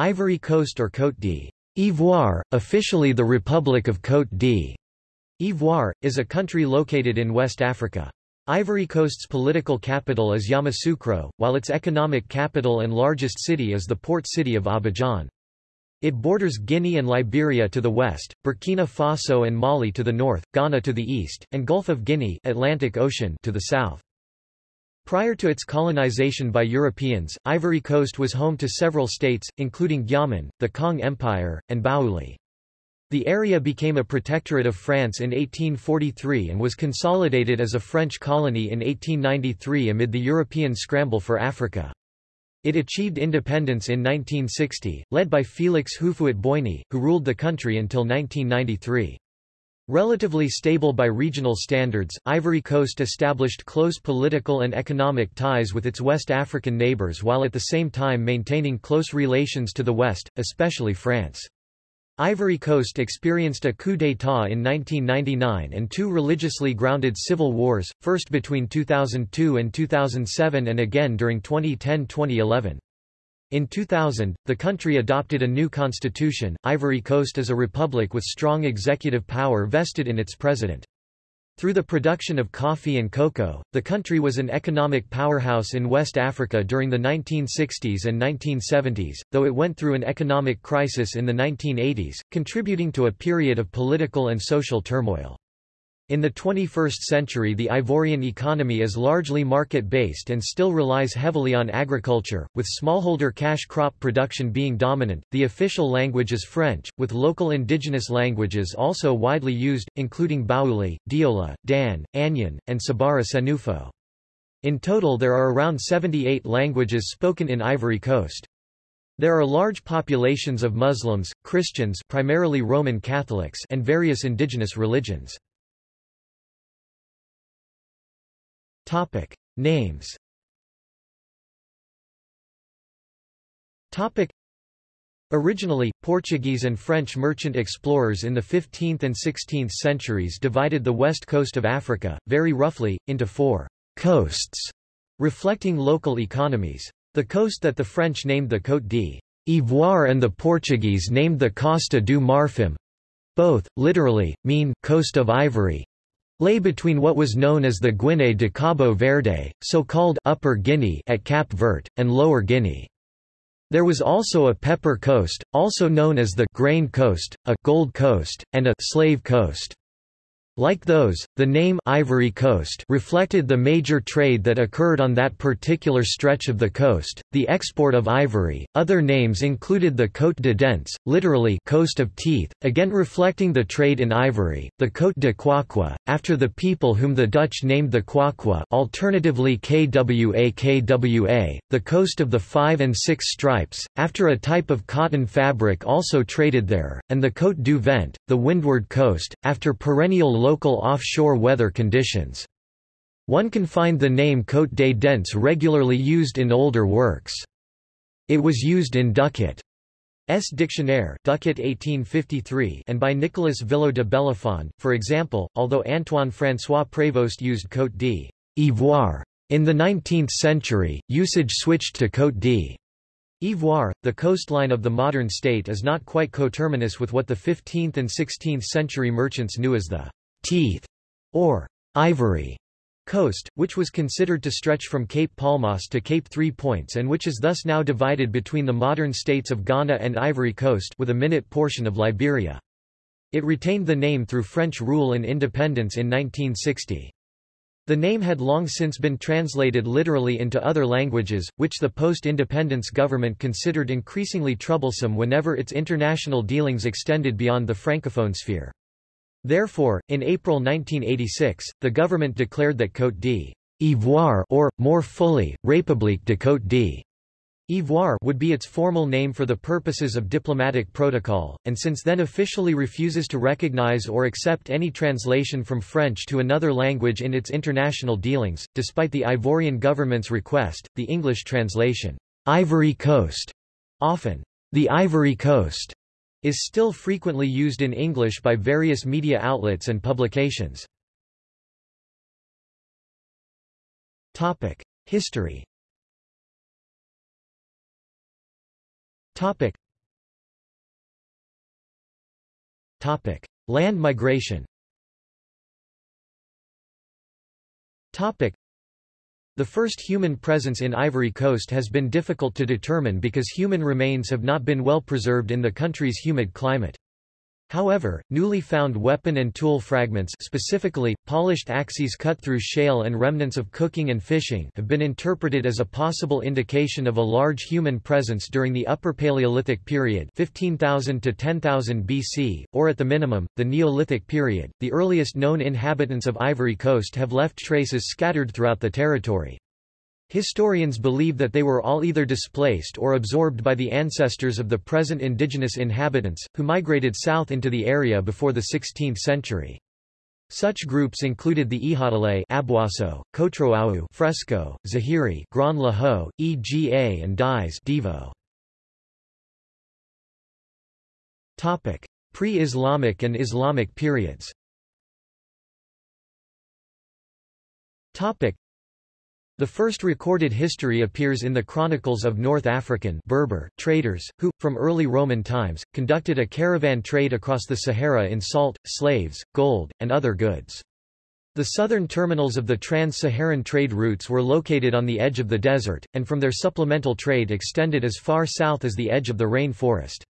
Ivory Coast or Côte d'Ivoire, officially the Republic of Côte d'Ivoire, is a country located in West Africa. Ivory Coast's political capital is Yamoussoukro, while its economic capital and largest city is the port city of Abidjan. It borders Guinea and Liberia to the west, Burkina Faso and Mali to the north, Ghana to the east, and Gulf of Guinea Atlantic Ocean to the south. Prior to its colonization by Europeans, Ivory Coast was home to several states, including Gyaman, the Kong Empire, and Baouli. The area became a protectorate of France in 1843 and was consolidated as a French colony in 1893 amid the European scramble for Africa. It achieved independence in 1960, led by Félix Houphouët-Boigny, who ruled the country until 1993. Relatively stable by regional standards, Ivory Coast established close political and economic ties with its West African neighbours while at the same time maintaining close relations to the West, especially France. Ivory Coast experienced a coup d'état in 1999 and two religiously grounded civil wars, first between 2002 and 2007 and again during 2010-2011. In 2000, the country adopted a new constitution. Ivory Coast is a republic with strong executive power vested in its president. Through the production of coffee and cocoa, the country was an economic powerhouse in West Africa during the 1960s and 1970s, though it went through an economic crisis in the 1980s, contributing to a period of political and social turmoil. In the 21st century the Ivorian economy is largely market-based and still relies heavily on agriculture, with smallholder cash crop production being dominant. The official language is French, with local indigenous languages also widely used, including Baouli, Diola, Dan, Anyin, and Cebaara Senufo. In total there are around 78 languages spoken in Ivory Coast. There are large populations of Muslims, Christians primarily Roman Catholics and various indigenous religions. Topic. Names Topic. Originally, Portuguese and French merchant explorers in the 15th and 16th centuries divided the west coast of Africa, very roughly, into four coasts, reflecting local economies. The coast that the French named the Côte d'Ivoire and the Portuguese named the Costa do Marfim, both, literally, mean coast of ivory, lay between what was known as the Guinée de Cabo Verde, so-called Upper Guinea at Cap Vert, and Lower Guinea. There was also a pepper coast, also known as the grain coast, a gold coast, and a slave coast. Like those, the name Ivory Coast reflected the major trade that occurred on that particular stretch of the coast, the export of ivory. Other names included the Côte de Dents, literally coast of teeth, again reflecting the trade in ivory, the Côte de Kwakwa, after the people whom the Dutch named the Kwakwa, alternatively Kwa Kwa, the coast of the five and six stripes, after a type of cotton fabric also traded there, and the Côte du Vent, the windward coast, after perennial local offshore weather conditions. One can find the name Côte des Dents regularly used in older works. It was used in Duckett's Dictionnaire Ducquet 1853 and by Nicolas Villaut de Bellefond, for example, although Antoine-François Prévost used Côte d'Ivoire. In the 19th century, usage switched to Côte d'Ivoire. The coastline of the modern state is not quite coterminous with what the 15th and 16th century merchants knew as the teeth, or ivory coast, which was considered to stretch from Cape Palmas to Cape Three Points and which is thus now divided between the modern states of Ghana and Ivory Coast with a minute portion of Liberia. It retained the name through French rule and independence in 1960. The name had long since been translated literally into other languages, which the post-independence government considered increasingly troublesome whenever its international dealings extended beyond the francophone sphere. Therefore, in April 1986, the government declared that Côte d'Ivoire or, more fully, République de Côte d'Ivoire would be its formal name for the purposes of diplomatic protocol, and since then officially refuses to recognize or accept any translation from French to another language in its international dealings. Despite the Ivorian government's request, the English translation, Ivory Coast, often, the Ivory Coast, is still frequently used in English by various media outlets and publications. Topic: History. Topic. Topic: Land migration. Topic: the first human presence in Ivory Coast has been difficult to determine because human remains have not been well preserved in the country's humid climate. However, newly found weapon and tool fragments specifically, polished axes cut through shale and remnants of cooking and fishing have been interpreted as a possible indication of a large human presence during the Upper Paleolithic period 15,000 to 10,000 BC, or at the minimum, the Neolithic period. The earliest known inhabitants of Ivory Coast have left traces scattered throughout the territory. Historians believe that they were all either displaced or absorbed by the ancestors of the present indigenous inhabitants, who migrated south into the area before the 16th century. Such groups included the Ihadale Aboisso, Kotrowou Fresco, Zéhiri Grand Lahou, Ega and Diès Divo. Pre-Islamic and Islamic periods the first recorded history appears in the chronicles of North African Berber traders, who, from early Roman times, conducted a caravan trade across the Sahara in salt, slaves, gold, and other goods. The southern terminals of the trans-Saharan trade routes were located on the edge of the desert, and from there supplemental trade extended as far south as the edge of the rain forest.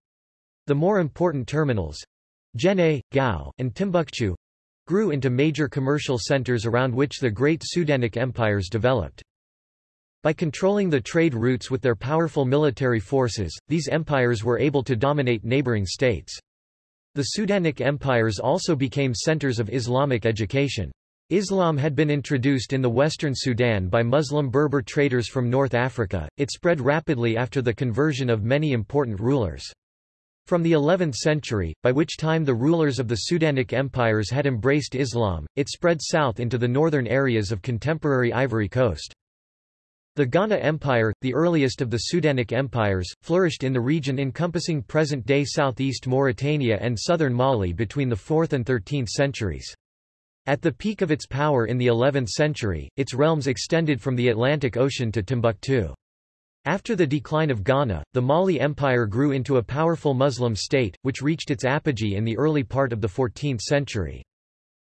The more important terminals—Djenné, Gao, and Timbuktu, grew into major commercial centers around which the great Sudanic empires developed. By controlling the trade routes with their powerful military forces, these empires were able to dominate neighboring states. The Sudanic empires also became centers of Islamic education. Islam had been introduced in the western Sudan by Muslim Berber traders from North Africa, it spread rapidly after the conversion of many important rulers. From the 11th century, by which time the rulers of the Sudanic empires had embraced Islam, it spread south into the northern areas of contemporary Ivory Coast. The Ghana Empire, the earliest of the Sudanic empires, flourished in the region encompassing present-day southeast Mauritania and southern Mali between the 4th and 13th centuries. At the peak of its power in the 11th century, its realms extended from the Atlantic Ocean to Timbuktu. After the decline of Ghana, the Mali Empire grew into a powerful Muslim state, which reached its apogee in the early part of the 14th century.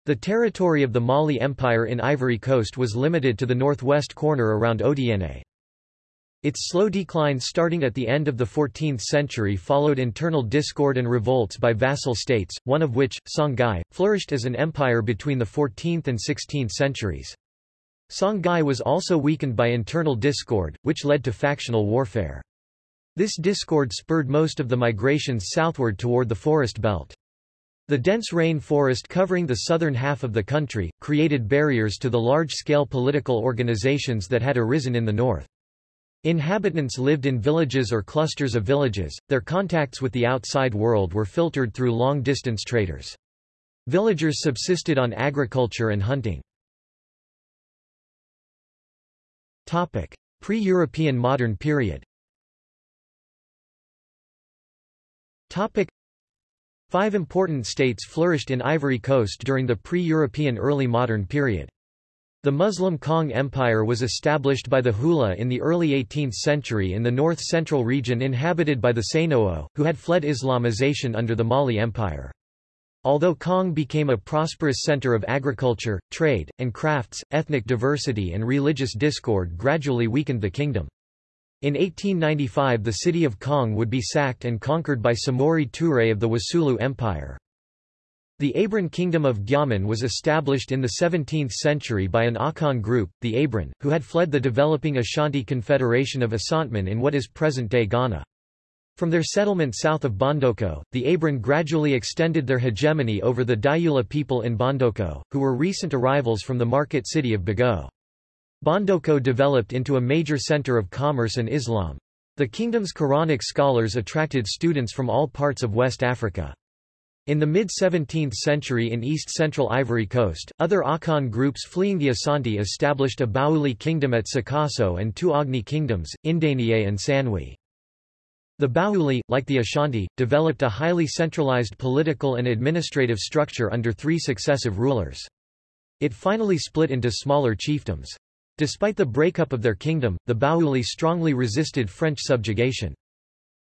The territory of the Mali Empire in Ivory Coast was limited to the northwest corner around Odienné. Its slow decline starting at the end of the 14th century followed internal discord and revolts by vassal states, one of which, Songhai, flourished as an empire between the 14th and 16th centuries. Songhai was also weakened by internal discord, which led to factional warfare. This discord spurred most of the migrations southward toward the forest belt. The dense rain forest covering the southern half of the country, created barriers to the large-scale political organizations that had arisen in the north. Inhabitants lived in villages or clusters of villages, their contacts with the outside world were filtered through long-distance traders. Villagers subsisted on agriculture and hunting. Pre-European modern period Five important states flourished in Ivory Coast during the pre-European early modern period. The Muslim Kong Empire was established by the Hula in the early 18th century in the north-central region inhabited by the Sainoo, who had fled Islamization under the Mali Empire. Although Kong became a prosperous center of agriculture, trade, and crafts, ethnic diversity and religious discord gradually weakened the kingdom. In 1895 the city of Kong would be sacked and conquered by Samori Touré of the Wassoulou Empire. The Abron Kingdom of Gyaman was established in the 17th century by an Akan group, the Abron, who had fled the developing Ashanti Confederation of Asantman in what is present-day Ghana. From their settlement south of Bondoukou, the Abron gradually extended their hegemony over the Dioula people in Bondoukou, who were recent arrivals from the market city of Begho. Bondoukou developed into a major center of commerce and Islam. The kingdom's Quranic scholars attracted students from all parts of West Africa. In the mid-17th century in east-central Ivory Coast, other Akan groups fleeing the Asante established a Baouli kingdom at Sakasso and two Agni kingdoms, Indénié and Sanwi. The Baouli, like the Ashanti, developed a highly centralized political and administrative structure under three successive rulers. It finally split into smaller chiefdoms. Despite the breakup of their kingdom, the Baouli strongly resisted French subjugation.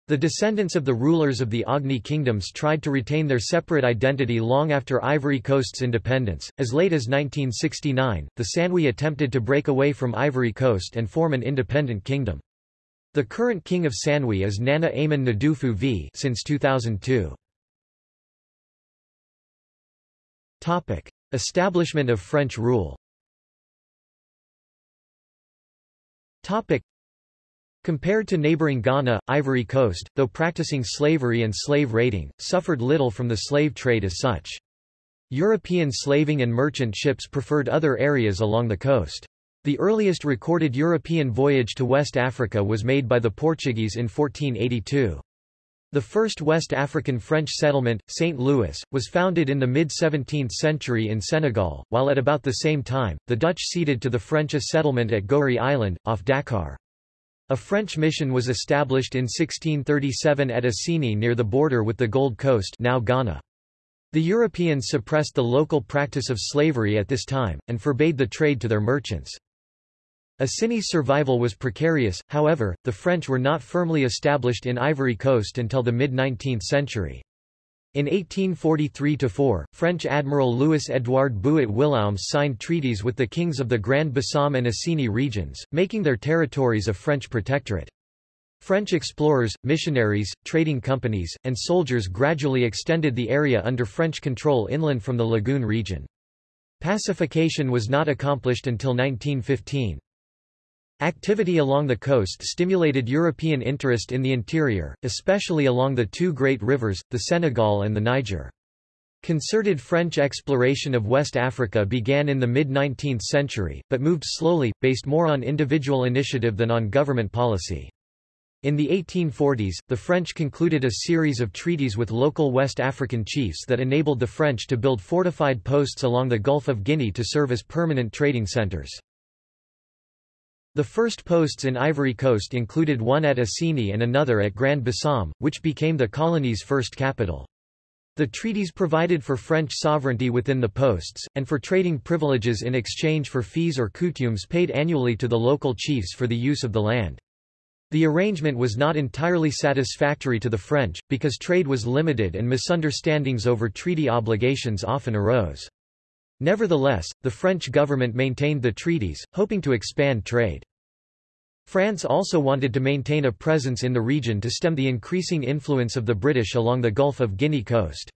The descendants of the rulers of the Agni kingdoms tried to retain their separate identity long after Ivory Coast's independence. As late as 1969, the Sanwi attempted to break away from Ivory Coast and form an independent kingdom. The current king of Sanwi is Nana Amon Ndoufou V since 2002. Topic: Establishment of French rule. Topic: Compared to neighboring Ghana, Ivory Coast, though practicing slavery and slave raiding, suffered little from the slave trade as such. European slaving and merchant ships preferred other areas along the coast. The earliest recorded European voyage to West Africa was made by the Portuguese in 1482. The first West African French settlement, St. Louis, was founded in the mid-17th century in Senegal, while at about the same time, the Dutch ceded to the French a settlement at Gorée Island, off Dakar. A French mission was established in 1637 at Assini near the border with the Gold Coast now Ghana. The Europeans suppressed the local practice of slavery at this time, and forbade the trade to their merchants. Assini's survival was precarious, however, the French were not firmly established in Ivory Coast until the mid-19th century. In 1843–4, French Admiral Louis-Édouard Bouët-Willaumez signed treaties with the kings of the Grand Bassam and Assini regions, making their territories a French protectorate. French explorers, missionaries, trading companies, and soldiers gradually extended the area under French control inland from the Lagoon region. Pacification was not accomplished until 1915. Activity along the coast stimulated European interest in the interior, especially along the two great rivers, the Senegal and the Niger. Concerted French exploration of West Africa began in the mid-19th century, but moved slowly, based more on individual initiative than on government policy. In the 1840s, the French concluded a series of treaties with local West African chiefs that enabled the French to build fortified posts along the Gulf of Guinea to serve as permanent trading centers. The first posts in Ivory Coast included one at Assini and another at Grand Bassam, which became the colony's first capital. The treaties provided for French sovereignty within the posts, and for trading privileges in exchange for fees or coutumes paid annually to the local chiefs for the use of the land. The arrangement was not entirely satisfactory to the French, because trade was limited and misunderstandings over treaty obligations often arose. Nevertheless, the French government maintained the treaties, hoping to expand trade. France also wanted to maintain a presence in the region to stem the increasing influence of the British along the Gulf of Guinea coast.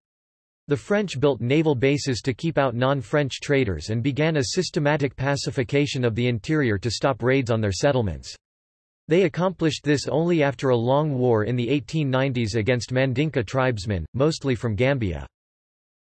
The French built naval bases to keep out non-French traders and began a systematic pacification of the interior to stop raids on their settlements. They accomplished this only after a long war in the 1890s against Mandinka tribesmen, mostly from Gambia.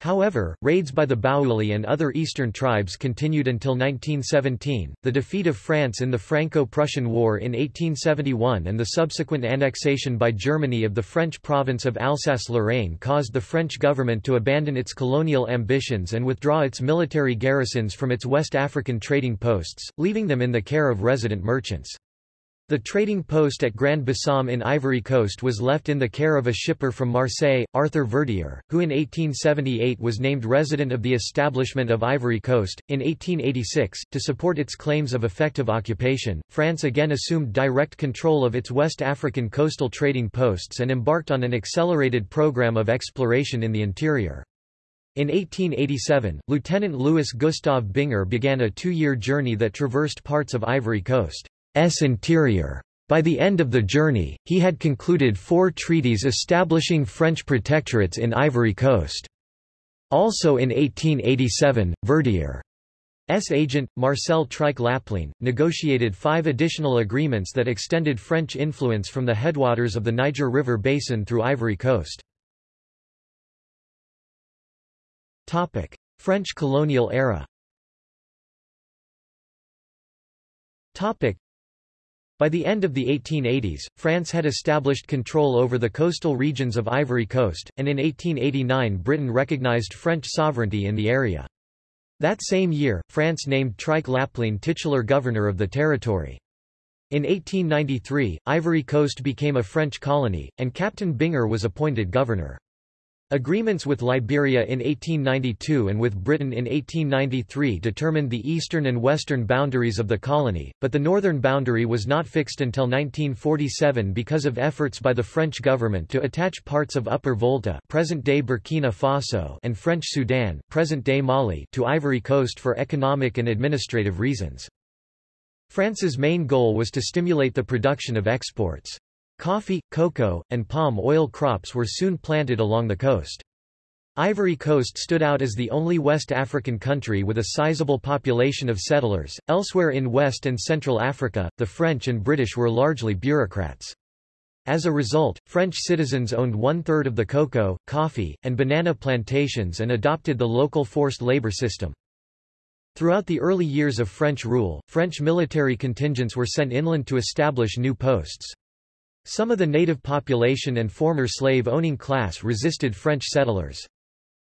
However, raids by the Baouli and other eastern tribes continued until 1917. The defeat of France in the Franco-Prussian War in 1871 and the subsequent annexation by Germany of the French province of Alsace-Lorraine caused the French government to abandon its colonial ambitions and withdraw its military garrisons from its West African trading posts, leaving them in the care of resident merchants. The trading post at Grand Bassam in Ivory Coast was left in the care of a shipper from Marseille, Arthur Verdier, who in 1878 was named resident of the establishment of Ivory Coast. In 1886, to support its claims of effective occupation, France again assumed direct control of its West African coastal trading posts and embarked on an accelerated program of exploration in the interior. In 1887, Lieutenant Louis Gustave Binger began a two-year journey that traversed parts of Ivory Coast. S interior. By the end of the journey, he had concluded four treaties establishing French protectorates in Ivory Coast. Also in 1887, Verdier's agent, Marcel Treich negotiated five additional agreements that extended French influence from the headwaters of the Niger River basin through Ivory Coast. French colonial era by the end of the 1880s, France had established control over the coastal regions of Ivory Coast, and in 1889 Britain recognized French sovereignty in the area. That same year, France named Treich-Laplène titular governor of the territory. In 1893, Ivory Coast became a French colony, and Captain Binger was appointed governor. Agreements with Liberia in 1892 and with Britain in 1893 determined the eastern and western boundaries of the colony, but the northern boundary was not fixed until 1947 because of efforts by the French government to attach parts of Upper Volta present-day Burkina Faso and French Sudan present-day Mali to Ivory Coast for economic and administrative reasons. France's main goal was to stimulate the production of exports. Coffee, cocoa, and palm oil crops were soon planted along the coast. Ivory Coast stood out as the only West African country with a sizable population of settlers. Elsewhere in West and Central Africa, the French and British were largely bureaucrats. As a result, French citizens owned one-third of the cocoa, coffee, and banana plantations and adopted the local forced labor system. Throughout the early years of French rule, French military contingents were sent inland to establish new posts. Some of the native population and former slave-owning class resisted French settlers.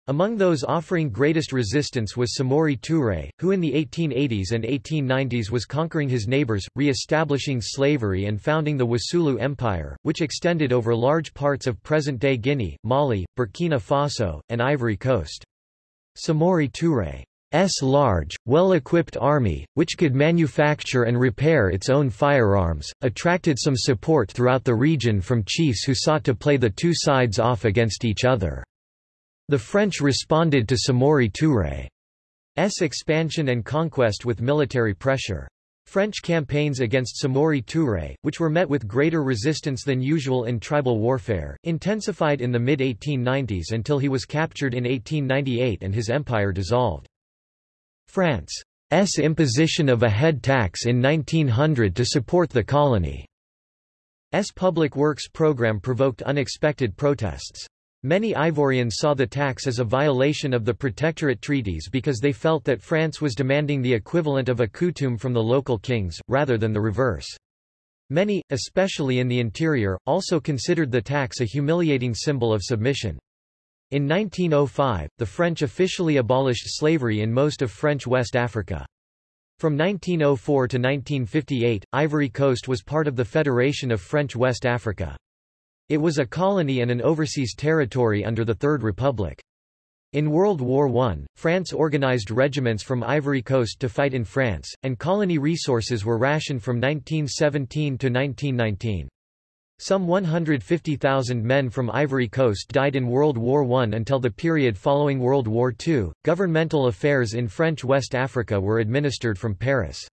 Among those offering greatest resistance was Samori Touré, who in the 1880s and 1890s was conquering his neighbors, re-establishing slavery and founding the Wassoulou Empire, which extended over large parts of present-day Guinea, Mali, Burkina Faso, and Ivory Coast. Samori Touré S large, well-equipped army, which could manufacture and repair its own firearms, attracted some support throughout the region from chiefs who sought to play the two sides off against each other. The French responded to Samori Touré's expansion and conquest with military pressure. French campaigns against Samori Touré, which were met with greater resistance than usual in tribal warfare, intensified in the mid-1890s until he was captured in 1898 and his empire dissolved. France's imposition of a head tax in 1900 to support the colony's public works program provoked unexpected protests. Many Ivorians saw the tax as a violation of the protectorate treaties because they felt that France was demanding the equivalent of a coutume from the local kings, rather than the reverse. Many, especially in the interior, also considered the tax a humiliating symbol of submission. In 1905, the French officially abolished slavery in most of French West Africa. From 1904 to 1958, Ivory Coast was part of the Federation of French West Africa. It was a colony and an overseas territory under the Third Republic. In World War I, France organized regiments from Ivory Coast to fight in France, and colony resources were rationed from 1917 to 1919. Some 150,000 men from Ivory Coast died in World War I until the period following World War II. Governmental affairs in French West Africa were administered from Paris.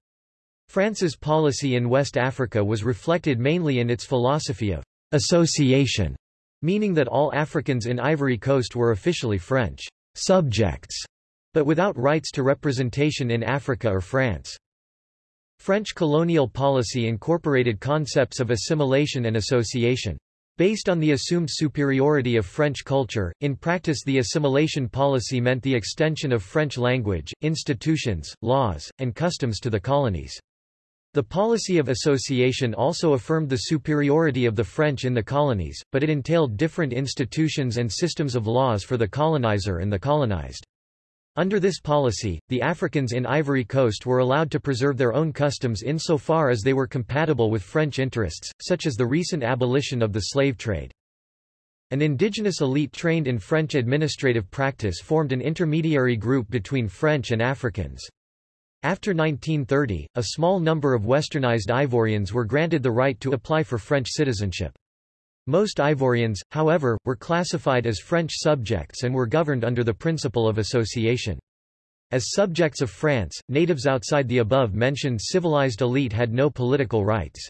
France's policy in West Africa was reflected mainly in its philosophy of association, meaning that all Africans in Ivory Coast were officially French subjects, but without rights to representation in Africa or France. French colonial policy incorporated concepts of assimilation and association. Based on the assumed superiority of French culture, in practice the assimilation policy meant the extension of French language, institutions, laws, and customs to the colonies. The policy of association also affirmed the superiority of the French in the colonies, but it entailed different institutions and systems of laws for the colonizer and the colonized. Under this policy, the Africans in Ivory Coast were allowed to preserve their own customs insofar as they were compatible with French interests, such as the recent abolition of the slave trade. An indigenous elite trained in French administrative practice formed an intermediary group between French and Africans. After 1930, a small number of westernized Ivorians were granted the right to apply for French citizenship. Most Ivorians, however, were classified as French subjects and were governed under the principle of association. As subjects of France, natives outside the above-mentioned civilized elite had no political rights.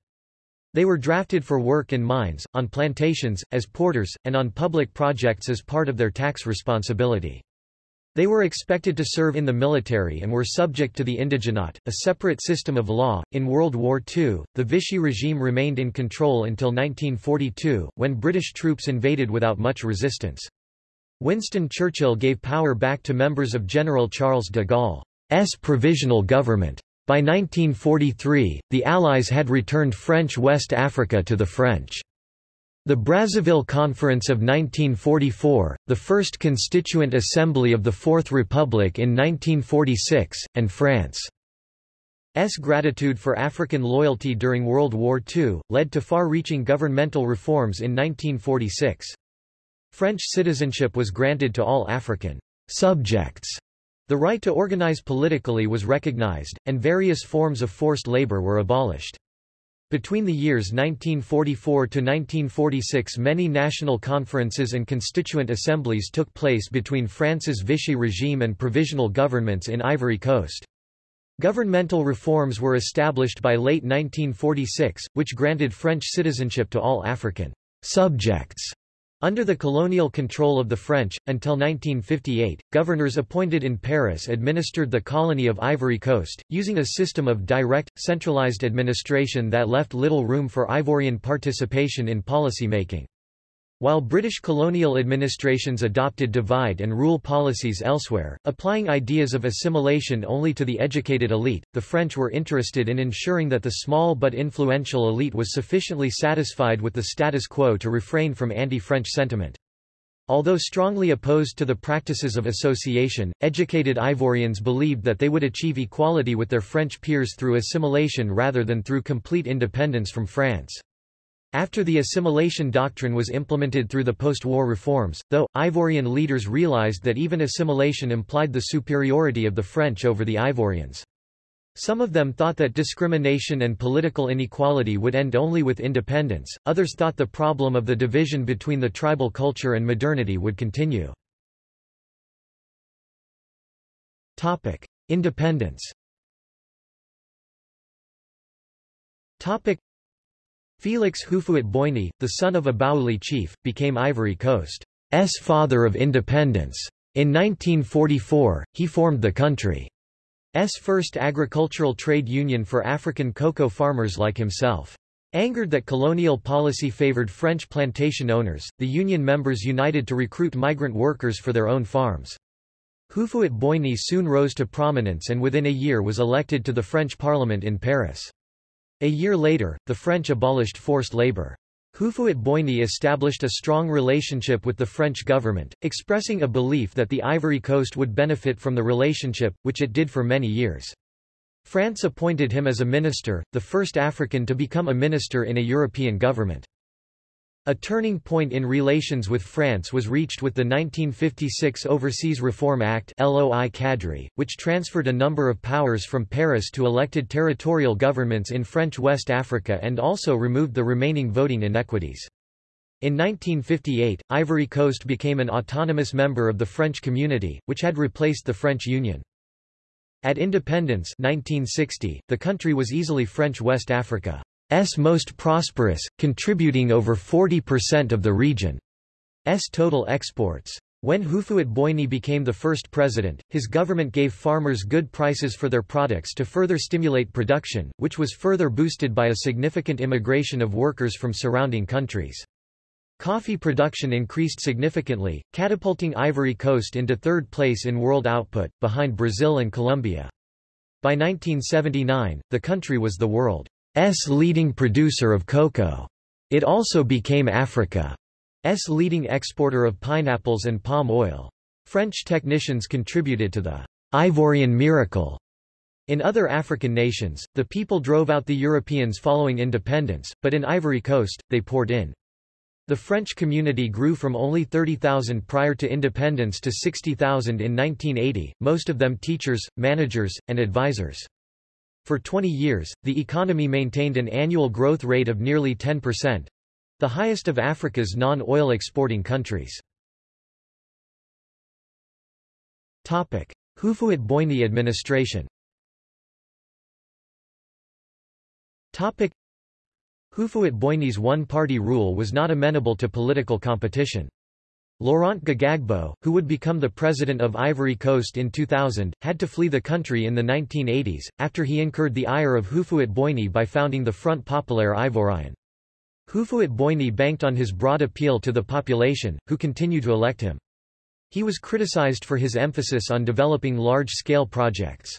They were drafted for work in mines, on plantations, as porters, and on public projects as part of their tax responsibility. They were expected to serve in the military and were subject to the indigenat, a separate system of law. In World War II, the Vichy regime remained in control until 1942, when British troops invaded without much resistance. Winston Churchill gave power back to members of General Charles de Gaulle's provisional government. By 1943, the Allies had returned French West Africa to the French. The Brazzaville Conference of 1944, the first constituent assembly of the Fourth Republic in 1946, and France's gratitude for African loyalty during World War II, led to far-reaching governmental reforms in 1946. French citizenship was granted to all African subjects. The right to organize politically was recognized, and various forms of forced labor were abolished. Between the years 1944 to 1946 many national conferences and constituent assemblies took place between France's Vichy regime and provisional governments in Ivory Coast. Governmental reforms were established by late 1946, which granted French citizenship to all African subjects under the colonial control of the French, until 1958, governors appointed in Paris administered the colony of Ivory Coast, using a system of direct, centralized administration that left little room for Ivorian participation in policy making. While British colonial administrations adopted divide-and-rule policies elsewhere, applying ideas of assimilation only to the educated elite, the French were interested in ensuring that the small but influential elite was sufficiently satisfied with the status quo to refrain from anti-French sentiment. Although strongly opposed to the practices of association, educated Ivorians believed that they would achieve equality with their French peers through assimilation rather than through complete independence from France. After the assimilation doctrine was implemented through the post-war reforms, though, Ivorian leaders realized that even assimilation implied the superiority of the French over the Ivorians. Some of them thought that discrimination and political inequality would end only with independence, others thought the problem of the division between the tribal culture and modernity would continue. Independence Felix Houphouët-Boigny, the son of a Baouli chief, became Ivory Coast's father of independence. In 1944, he formed the country's first agricultural trade union for African cocoa farmers like himself. Angered that colonial policy favored French plantation owners, the union members united to recruit migrant workers for their own farms. Houphouët-Boigny soon rose to prominence and within a year was elected to the French parliament in Paris. A year later, the French abolished forced labor. Houphouët-Boigny established a strong relationship with the French government, expressing a belief that the Ivory Coast would benefit from the relationship, which it did for many years. France appointed him as a minister, the first African to become a minister in a European government. A turning point in relations with France was reached with the 1956 Overseas Reform Act LOI Cadre, which transferred a number of powers from Paris to elected territorial governments in French West Africa and also removed the remaining voting inequities. In 1958, Ivory Coast became an autonomous member of the French community, which had replaced the French Union. At independence 1960, the country was easily French West Africa. S most prosperous, contributing over 40% of the region's total exports. When Houphouët-Boigny became the first president, his government gave farmers good prices for their products to further stimulate production, which was further boosted by a significant immigration of workers from surrounding countries. Coffee production increased significantly, catapulting Ivory Coast into third place in world output, behind Brazil and Colombia. By 1979, the country was the world leading producer of cocoa. It also became Africa's leading exporter of pineapples and palm oil. French technicians contributed to the Ivorian miracle. In other African nations, the people drove out the Europeans following independence, but in Ivory Coast, they poured in. The French community grew from only 30,000 prior to independence to 60,000 in 1980, most of them teachers, managers, and advisors. For 20 years, the economy maintained an annual growth rate of nearly 10%, the highest of Africa's non-oil exporting countries. Topic: Houphouët-Boigny administration Topic: Houphouët-Boigny's one-party rule was not amenable to political competition. Laurent Gbagbo, who would become the president of Ivory Coast in 2000, had to flee the country in the 1980s, after he incurred the ire of Houphouët-Boigny by founding the Front Populaire Ivoirien. Houphouët-Boigny banked on his broad appeal to the population, who continued to elect him. He was criticized for his emphasis on developing large-scale projects.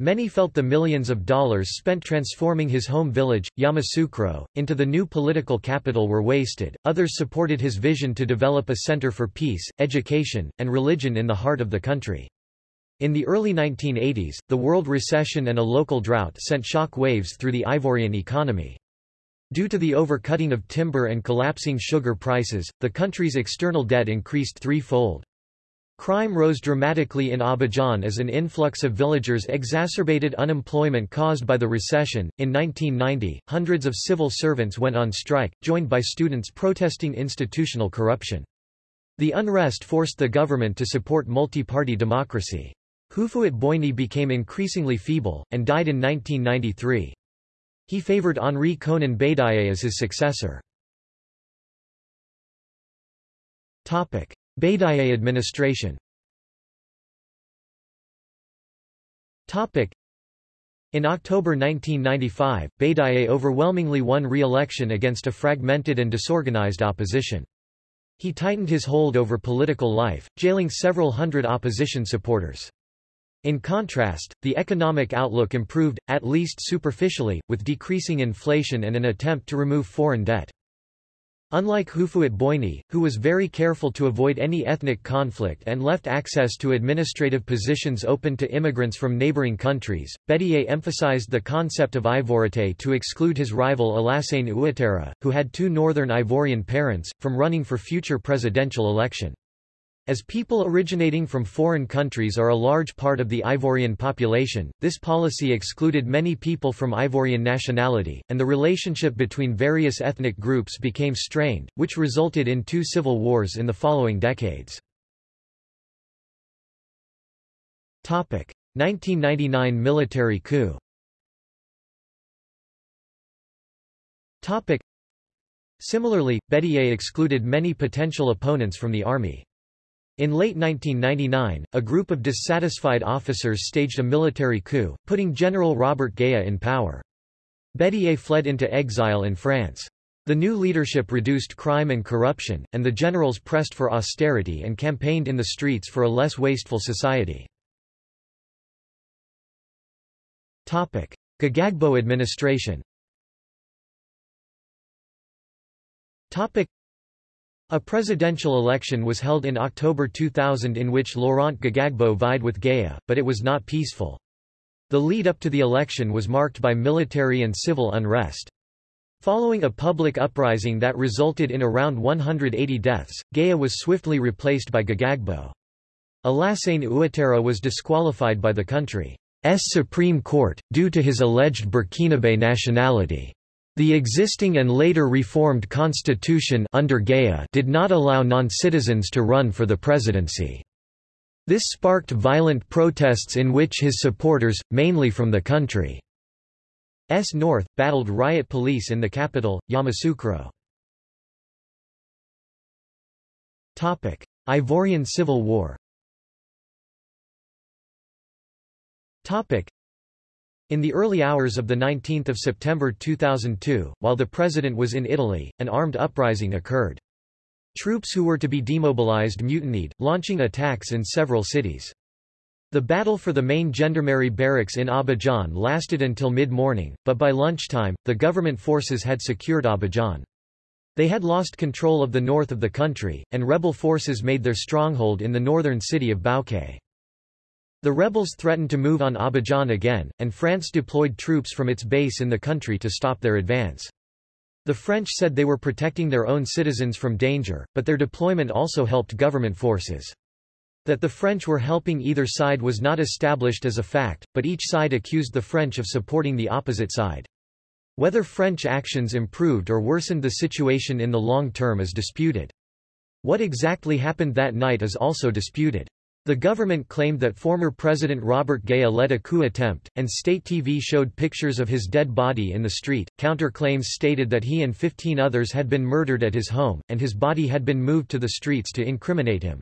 Many felt the millions of dollars spent transforming his home village, Yamoussoukro, into the new political capital were wasted. Others supported his vision to develop a center for peace, education, and religion in the heart of the country. In the early 1980s, the world recession and a local drought sent shock waves through the Ivorian economy. Due to the overcutting of timber and collapsing sugar prices, the country's external debt increased threefold. Crime rose dramatically in Abidjan as an influx of villagers exacerbated unemployment caused by the recession. In 1990, hundreds of civil servants went on strike, joined by students protesting institutional corruption. The unrest forced the government to support multi-party democracy. Houphouët-Boigny became increasingly feeble, and died in 1993. He favored Henri Konan Bédié as his successor. Bédié administration in October 1995, Bédié overwhelmingly won re-election against a fragmented and disorganized opposition. He tightened his hold over political life, jailing several hundred opposition supporters. In contrast, the economic outlook improved, at least superficially, with decreasing inflation and an attempt to remove foreign debt. Unlike Houphouët-Boigny, who was very careful to avoid any ethnic conflict and left access to administrative positions open to immigrants from neighboring countries, Bédié emphasized the concept of Ivoirité to exclude his rival Alassane Ouattara, who had two northern Ivorian parents, from running for future presidential election. As people originating from foreign countries are a large part of the Ivorian population, this policy excluded many people from Ivorian nationality, and the relationship between various ethnic groups became strained, which resulted in two civil wars in the following decades. 1999 military coup Similarly, Bédié excluded many potential opponents from the army. In late 1999, a group of dissatisfied officers staged a military coup, putting General Robert Guéï in power. Bédié fled into exile in France. The new leadership reduced crime and corruption, and the generals pressed for austerity and campaigned in the streets for a less wasteful society. Gbagbo administration a presidential election was held in October 2000 in which Laurent Gbagbo vied with Guéï, but it was not peaceful. The lead up to the election was marked by military and civil unrest. Following a public uprising that resulted in around 180 deaths, Guéï was swiftly replaced by Gbagbo. Alassane Ouattara was disqualified by the country's Supreme Court, due to his alleged Burkinabe nationality. The existing and later reformed constitution under Guéï did not allow non-citizens to run for the presidency. This sparked violent protests in which his supporters, mainly from the country's north, battled riot police in the capital, Yamoussoukro. Ivorian Civil War in the early hours of 19 September 2002, while the president was in Italy, an armed uprising occurred. Troops who were to be demobilized mutinied, launching attacks in several cities. The battle for the main gendarmerie barracks in Abidjan lasted until mid-morning, but by lunchtime, the government forces had secured Abidjan. They had lost control of the north of the country, and rebel forces made their stronghold in the northern city of Bouaké. The rebels threatened to move on Abidjan again, and France deployed troops from its base in the country to stop their advance. The French said they were protecting their own citizens from danger, but their deployment also helped government forces. That the French were helping either side was not established as a fact, but each side accused the French of supporting the opposite side. Whether French actions improved or worsened the situation in the long term is disputed. What exactly happened that night is also disputed. The government claimed that former President Robert Guéï led a coup attempt, and state TV showed pictures of his dead body in the street. Counter-claims stated that he and 15 others had been murdered at his home, and his body had been moved to the streets to incriminate him.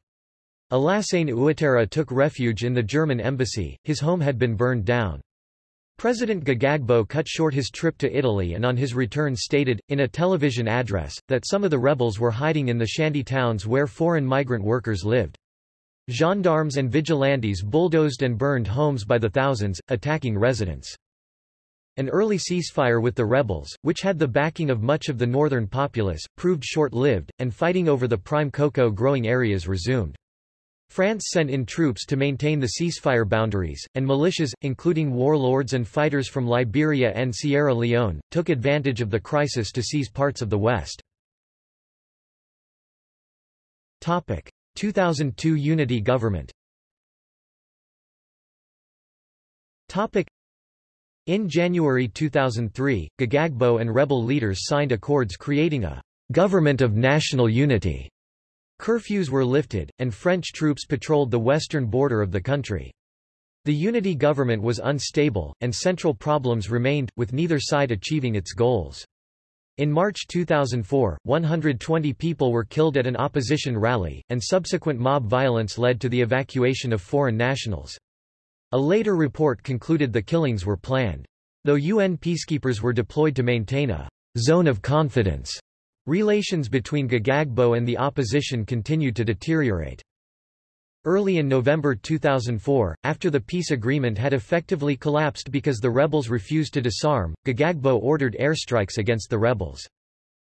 Alassane Ouattara took refuge in the German embassy, his home had been burned down. President Gbagbo cut short his trip to Italy and on his return stated, in a television address, that some of the rebels were hiding in the shanty towns where foreign migrant workers lived. Gendarmes and vigilantes bulldozed and burned homes by the thousands, attacking residents. An early ceasefire with the rebels, which had the backing of much of the northern populace, proved short-lived, and fighting over the prime cocoa growing areas resumed. France sent in troops to maintain the ceasefire boundaries, and militias, including warlords and fighters from Liberia and Sierra Leone, took advantage of the crisis to seize parts of the West. 2002 Unity government in January 2003, Gbagbo and rebel leaders signed accords creating a «government of national unity». Curfews were lifted, and French troops patrolled the western border of the country. The unity government was unstable, and central problems remained, with neither side achieving its goals. In March 2004, 120 people were killed at an opposition rally, and subsequent mob violence led to the evacuation of foreign nationals. A later report concluded the killings were planned. Though UN peacekeepers were deployed to maintain a zone of confidence, relations between Gbagbo and the opposition continued to deteriorate. Early in November 2004, after the peace agreement had effectively collapsed because the rebels refused to disarm, Gbagbo ordered airstrikes against the rebels.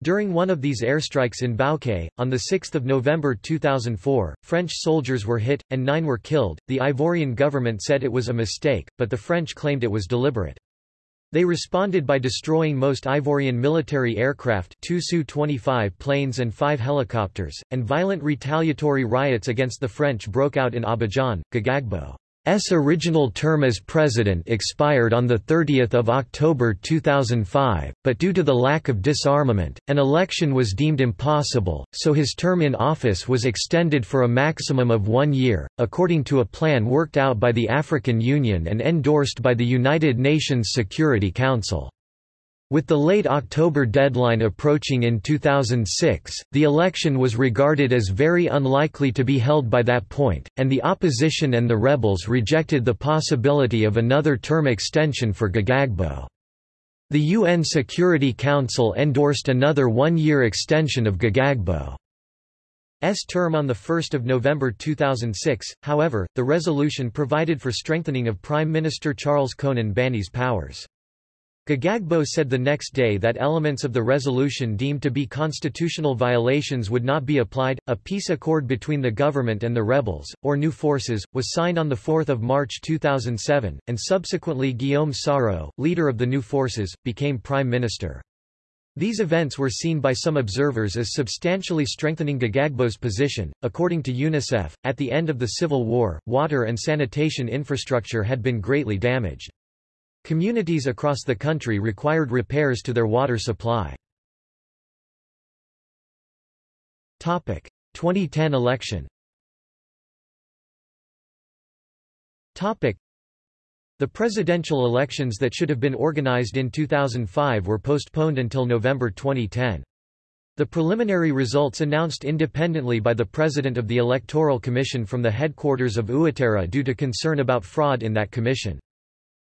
During one of these airstrikes in Bouaké, on 6 November 2004, French soldiers were hit, and nine were killed. The Ivorian government said it was a mistake, but the French claimed it was deliberate. They responded by destroying most Ivorian military aircraft two Su-25 planes and five helicopters, and violent retaliatory riots against the French broke out in Abidjan, Gbagbo. S original term as president expired on 30 October 2005, but due to the lack of disarmament, an election was deemed impossible, so his term in office was extended for a maximum of one year, according to a plan worked out by the African Union and endorsed by the United Nations Security Council. With the late October deadline approaching in 2006, the election was regarded as very unlikely to be held by that point, and the opposition and the rebels rejected the possibility of another term extension for Gbagbo. The UN Security Council endorsed another one-year extension of Gbagbo's term on 1 November 2006, however, the resolution provided for strengthening of Prime Minister Charles Konan Banny's powers. Gbagbo said the next day that elements of the resolution deemed to be constitutional violations would not be applied. A peace accord between the government and the rebels, or new forces, was signed on 4 March 2007, and subsequently Guillaume Soro, leader of the new forces, became prime minister. These events were seen by some observers as substantially strengthening Gbagbo's position. According to UNICEF, at the end of the civil war, water and sanitation infrastructure had been greatly damaged. Communities across the country required repairs to their water supply. 2010 election the presidential elections that should have been organized in 2005 were postponed until November 2010. The preliminary results announced independently by the President of the Electoral Commission from the headquarters of Ouattara due to concern about fraud in that commission.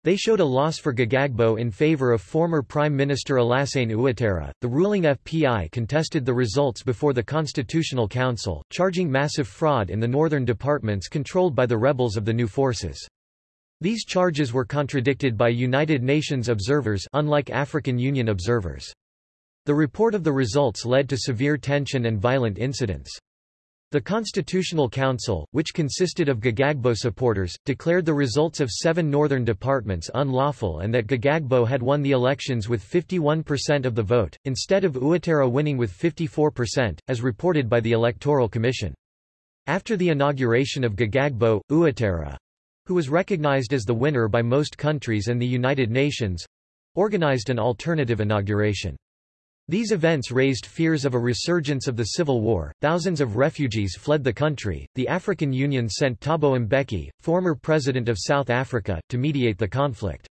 They showed a loss for Gbagbo in favor of former Prime Minister Alassane Ouattara. The ruling FPI contested the results before the Constitutional Council, charging massive fraud in the northern departments controlled by the rebels of the new forces. These charges were contradicted by United Nations observers unlike African Union observers. The report of the results led to severe tension and violent incidents. The Constitutional Council, which consisted of Gbagbo supporters, declared the results of seven northern departments unlawful and that Gbagbo had won the elections with 51% of the vote, instead of Ouattara winning with 54%, as reported by the Electoral Commission. After the inauguration of Gbagbo, Ouattara, who was recognized as the winner by most countries and the United Nations, organized an alternative inauguration. These events raised fears of a resurgence of the civil war. Thousands of refugees fled the country. The African Union sent Thabo Mbeki, former president of South Africa, to mediate the conflict.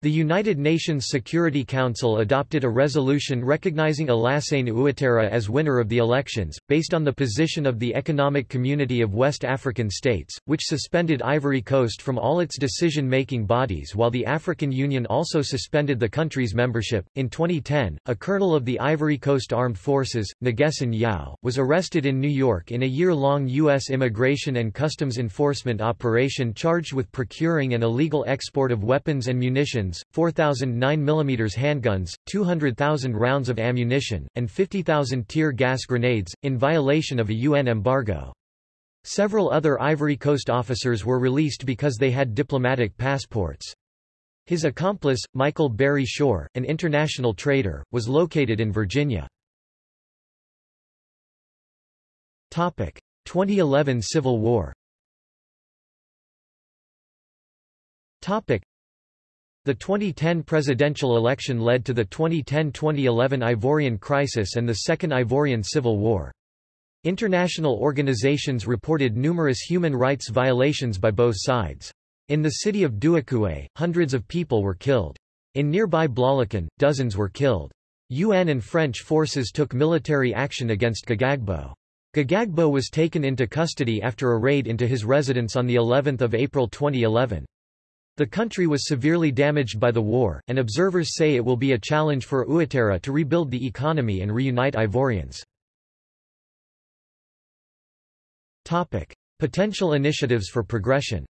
The United Nations Security Council adopted a resolution recognizing Alassane Ouattara as winner of the elections, based on the position of the Economic Community of West African States, which suspended Ivory Coast from all its decision-making bodies while the African Union also suspended the country's membership. In 2010, a colonel of the Ivory Coast Armed Forces, Nguessan Yao, was arrested in New York in a year-long U.S. Immigration and Customs Enforcement operation charged with procuring an illegal export of weapons and munitions weapons, 4,009 mm handguns, 200,000 rounds of ammunition, and 50,000 tear gas grenades, in violation of a UN embargo. Several other Ivory Coast officers were released because they had diplomatic passports. His accomplice, Michael Barry Shor, an international trader, was located in Virginia. 2011 Civil War The 2010 presidential election led to the 2010-2011 Ivorian crisis and the Second Ivorian Civil War. International organizations reported numerous human rights violations by both sides. In the city of Duékoué, hundreds of people were killed. In nearby Bloléquin, dozens were killed. UN and French forces took military action against Gbagbo. Gbagbo was taken into custody after a raid into his residence on the 11th of April 2011. The country was severely damaged by the war, and observers say it will be a challenge for Ouattara to rebuild the economy and reunite Ivorians. Topic. Potential initiatives for progression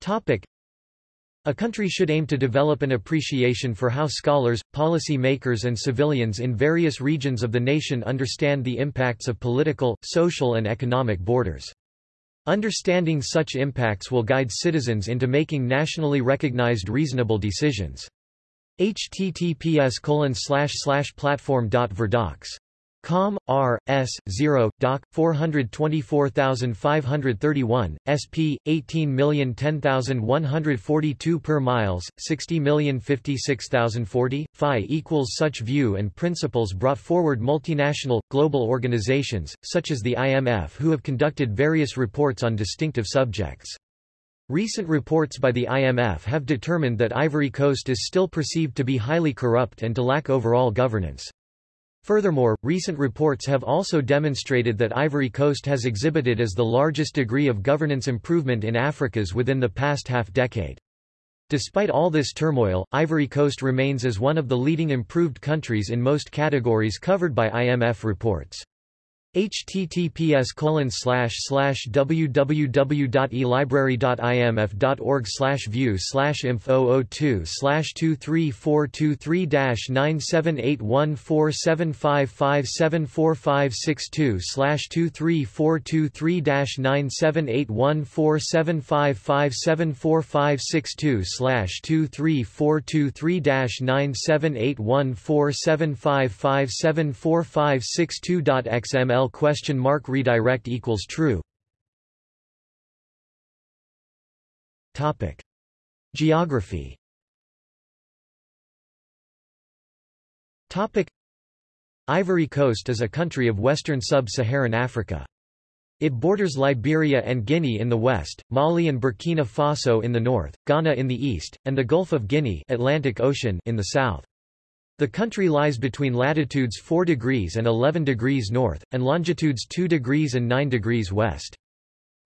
Topic. a country should aim to develop an appreciation for how scholars, policy makers and civilians in various regions of the nation understand the impacts of political, social and economic borders. Understanding such impacts will guide citizens into making nationally recognized reasonable decisions. https platform.verdocs Com. R. S. 0. Doc. 424531, sp. 18010142 per miles, 60056040, phi equals such view and principles brought forward multinational, global organizations, such as the IMF who have conducted various reports on distinctive subjects. Recent reports by the IMF have determined that Ivory Coast is still perceived to be highly corrupt and to lack overall governance. Furthermore, recent reports have also demonstrated that Ivory Coast has exhibited as the largest degree of governance improvement in Africa's within the past half-decade. Despite all this turmoil, Ivory Coast remains as one of the leading improved countries in most categories covered by IMF reports https www.elibrary.imf.org view info 02 23423 9781475574562 23423 9781475574562 23423 9781475574562.xml question mark redirect equals true topic geography topic Ivory Coast is a country of western sub-Saharan Africa. It borders Liberia and Guinea in the west, Mali and Burkina Faso in the north, Ghana in the east, and the Gulf of Guinea Atlantic Ocean in the south. The country lies between latitudes 4 degrees and 11 degrees north, and longitudes 2 degrees and 9 degrees west.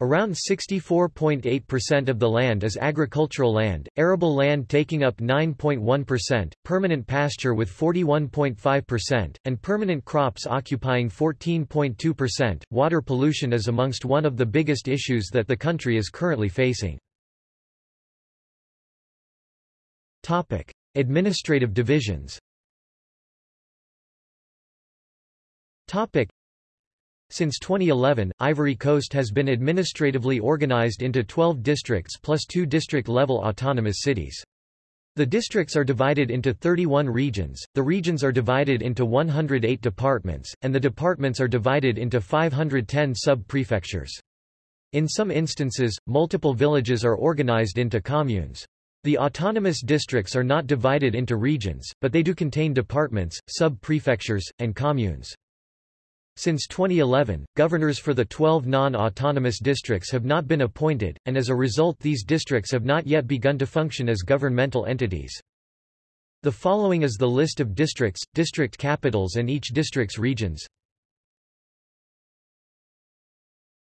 Around 64.8% of the land is agricultural land, arable land taking up 9.1%, permanent pasture with 41.5%, and permanent crops occupying 14.2%. Water pollution is amongst one of the biggest issues that the country is currently facing. Topic: Administrative divisions. Since 2011, Ivory Coast has been administratively organized into 12 districts plus two district-level autonomous cities. The districts are divided into 31 regions, the regions are divided into 108 departments, and the departments are divided into 510 sub-prefectures. In some instances, multiple villages are organized into communes. The autonomous districts are not divided into regions, but they do contain departments, sub-prefectures, and communes. Since 2011, governors for the 12 non-autonomous districts have not been appointed, and as a result these districts have not yet begun to function as governmental entities. The following is the list of districts, district capitals and each district's regions.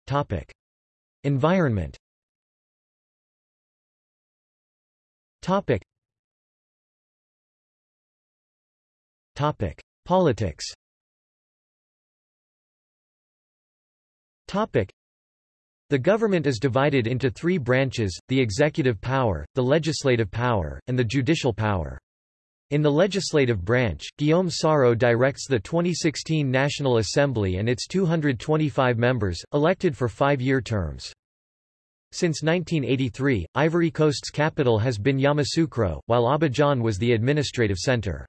Topic. Environment Topic. Topic. Politics Topic. The government is divided into three branches, the executive power, the legislative power, and the judicial power. In the legislative branch, Guillaume Soro directs the 2016 National Assembly and its 225 members, elected for five-year terms. Since 1983, Ivory Coast's capital has been Yamoussoukro, while Abidjan was the administrative center.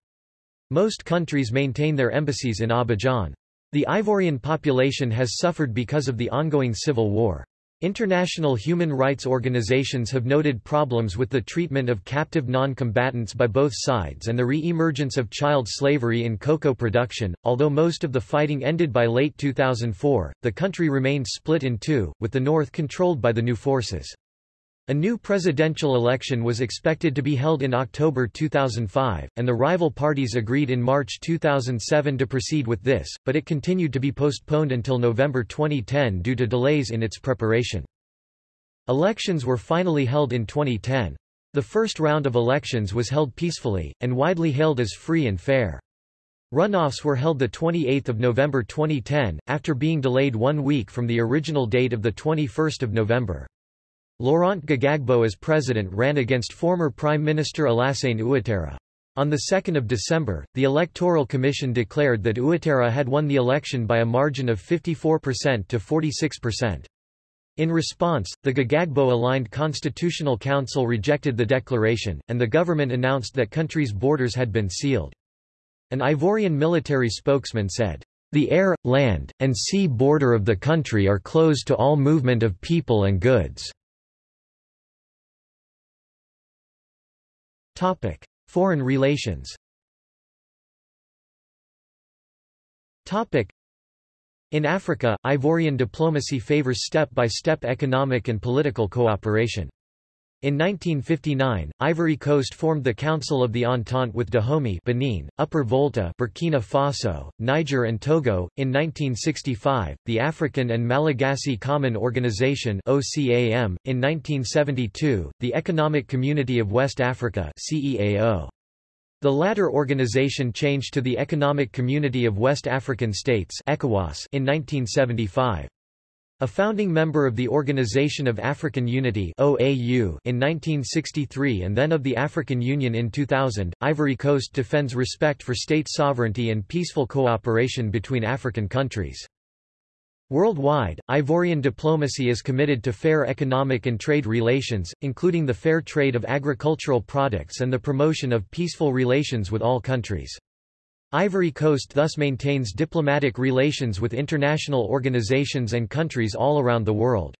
Most countries maintain their embassies in Abidjan. The Ivorian population has suffered because of the ongoing civil war. International human rights organizations have noted problems with the treatment of captive non-combatants by both sides and the re-emergence of child slavery in cocoa production. Although most of the fighting ended by late 2004, the country remained split in two, with the north controlled by the new forces. A new presidential election was expected to be held in October 2005, and the rival parties agreed in March 2007 to proceed with this, but it continued to be postponed until November 2010 due to delays in its preparation. Elections were finally held in 2010. The first round of elections was held peacefully, and widely hailed as free and fair. Runoffs were held 28 November 2010, after being delayed one week from the original date of 21 November. Laurent Gbagbo as president ran against former Prime Minister Alassane Ouattara. On 2 December, the Electoral Commission declared that Ouattara had won the election by a margin of 54% to 46%. In response, the Gbagbo-aligned Constitutional Council rejected the declaration, and the government announced that country's borders had been sealed. An Ivorian military spokesman said, "...the air, land, and sea border of the country are closed to all movement of people and goods." Topic: Foreign relations. Topic: In Africa, Ivorian diplomacy favors step-by-step -step economic and political cooperation. In 1959, Ivory Coast formed the Council of the Entente with Dahomey Benin, Upper Volta Burkina Faso, Niger and Togo. In 1965, the African and Malagasy Common Organization OCAM. In 1972, the Economic Community of West Africa CEAO. The latter organization changed to the Economic Community of West African States ECOWAS in 1975. A founding member of the Organization of African Unity OAU in 1963 and then of the African Union in 2000, Ivory Coast defends respect for state sovereignty and peaceful cooperation between African countries. Worldwide, Ivorian diplomacy is committed to fair economic and trade relations, including the fair trade of agricultural products and the promotion of peaceful relations with all countries. Ivory Coast thus maintains diplomatic relations with international organizations and countries all around the world.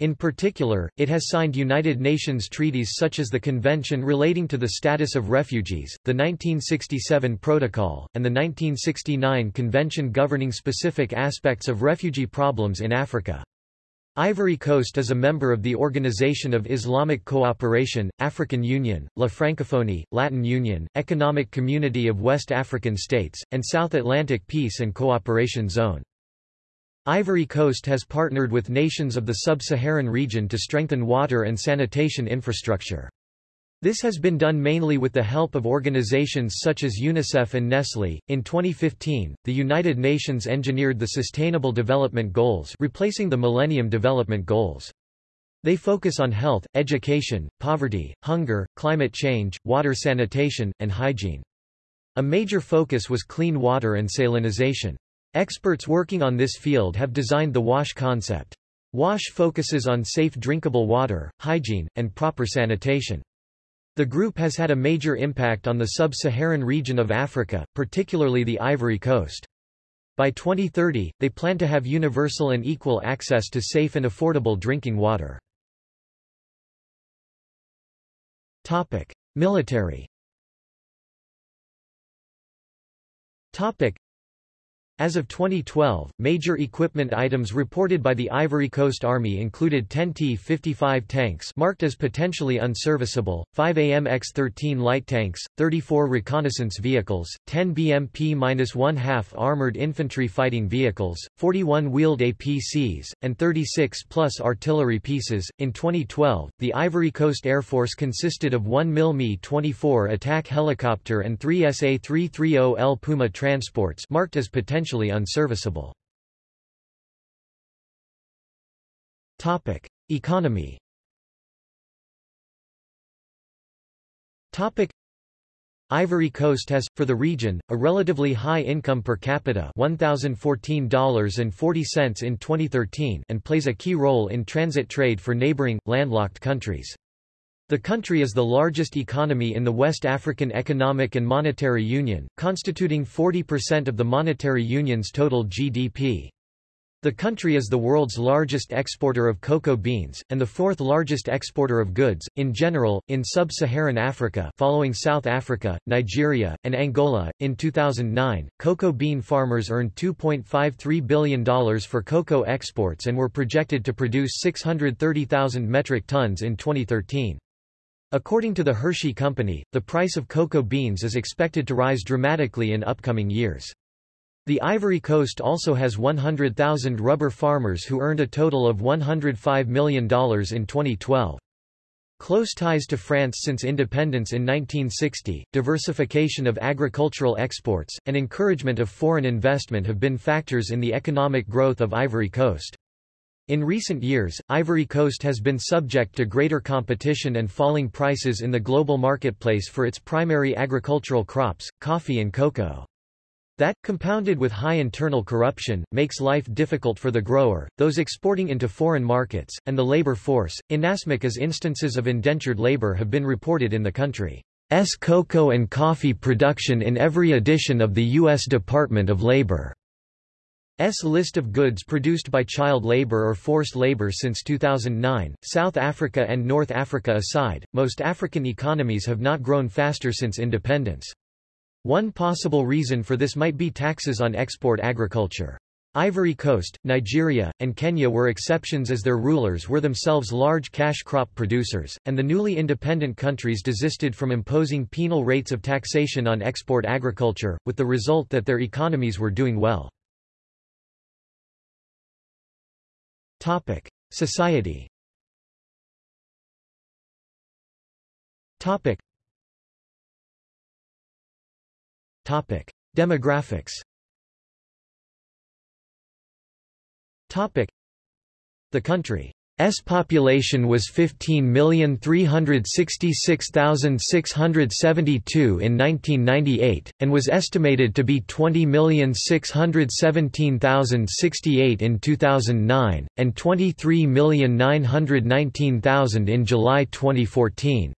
In particular, it has signed United Nations treaties such as the Convention relating to the status of refugees, the 1967 Protocol, and the 1969 Convention governing specific aspects of refugee problems in Africa. Ivory Coast is a member of the Organization of Islamic Cooperation, African Union, La Francophonie, Latin Union, Economic Community of West African States, and South Atlantic Peace and Cooperation Zone. Ivory Coast has partnered with nations of the sub-Saharan region to strengthen water and sanitation infrastructure. This has been done mainly with the help of organizations such as UNICEF and Nestlé. In 2015, the United Nations engineered the Sustainable Development Goals, replacing the Millennium Development Goals. They focus on health, education, poverty, hunger, climate change, water sanitation, and hygiene. A major focus was clean water and salinization. Experts working on this field have designed the WASH concept. WASH focuses on safe drinkable water, hygiene, and proper sanitation. The group has had a major impact on the sub-Saharan region of Africa, particularly the Ivory Coast. By 2030, they plan to have universal and equal access to safe and affordable drinking water. Topic: Military. Topic: as of 2012, major equipment items reported by the Ivory Coast Army included 10 T-55 tanks marked as potentially unserviceable, 5 AMX-13 light tanks, 34 reconnaissance vehicles, 10 BMP-1/2 armored infantry fighting vehicles, 41 wheeled APCs, and 36 plus artillery pieces. In 2012, the Ivory Coast Air Force consisted of 1 MIL Mi-24 attack helicopter and 3 SA-330L Puma transports marked as potentially potentially unserviceable. Topic: Economy. Topic: Ivory Coast has, for the region, a relatively high income per capita $1,014.40 in 2013 and plays a key role in transit trade for neighboring, landlocked countries. The country is the largest economy in the West African Economic and Monetary Union, constituting 40% of the Monetary Union's total GDP. The country is the world's largest exporter of cocoa beans, and the fourth largest exporter of goods, in general, in sub-Saharan Africa following South Africa, Nigeria, and Angola. In 2009, cocoa bean farmers earned $2.53 billion for cocoa exports and were projected to produce 630,000 metric tons in 2013. According to the Hershey Company, the price of cocoa beans is expected to rise dramatically in upcoming years. The Ivory Coast also has 100,000 rubber farmers who earned a total of $105 million in 2012. Close ties to France since independence in 1960, diversification of agricultural exports, and encouragement of foreign investment have been factors in the economic growth of Ivory Coast. In recent years, Ivory Coast has been subject to greater competition and falling prices in the global marketplace for its primary agricultural crops, coffee and cocoa. That, compounded with high internal corruption, makes life difficult for the grower, those exporting into foreign markets, and the labor force. Inasmuch as instances of indentured labor have been reported in the country's cocoa and coffee production in every edition of the U.S. Department of Labor's list of goods produced by child labor or forced labor since 2009. South Africa and North Africa aside, most African economies have not grown faster since independence. One possible reason for this might be taxes on export agriculture. Ivory Coast, Nigeria, and Kenya were exceptions as their rulers were themselves large cash crop producers, and the newly independent countries desisted from imposing penal rates of taxation on export agriculture, with the result that their economies were doing well. Society. Topic: Demographics. Topic: The country's population was 15,366,672 in 1998, and was estimated to be 20,617,068 in 2009, and 23,919,000 in July 2014.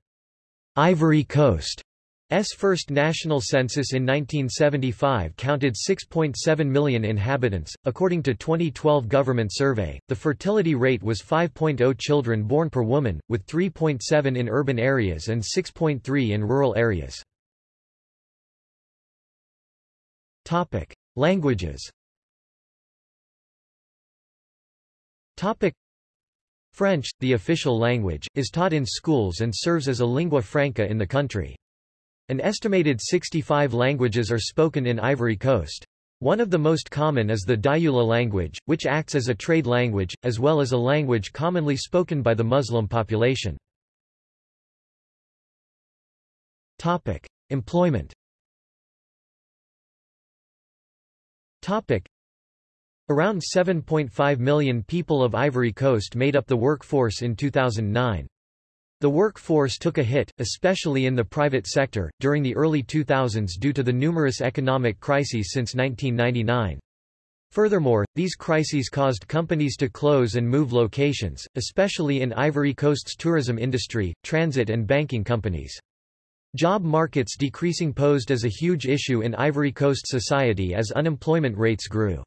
Ivory Coast S first national census in 1975 counted 6.7 million inhabitants. According to 2012 government survey, the fertility rate was 5.0 children born per woman, with 3.7 in urban areas and 6.3 in rural areas. Topic: Languages. Topic: French, the official language, is taught in schools and serves as a lingua franca in the country. An estimated 65 languages are spoken in Ivory Coast. One of the most common is the Dioula language, which acts as a trade language, as well as a language commonly spoken by the Muslim population. Topic. Employment Topic. Around 7.5 million people of Ivory Coast made up the workforce in 2009. The workforce took a hit, especially in the private sector, during the early 2000s due to the numerous economic crises since 1999. Furthermore, these crises caused companies to close and move locations, especially in Ivory Coast's tourism industry, transit and banking companies. Job markets decreasing posed as a huge issue in Ivory Coast society as unemployment rates grew.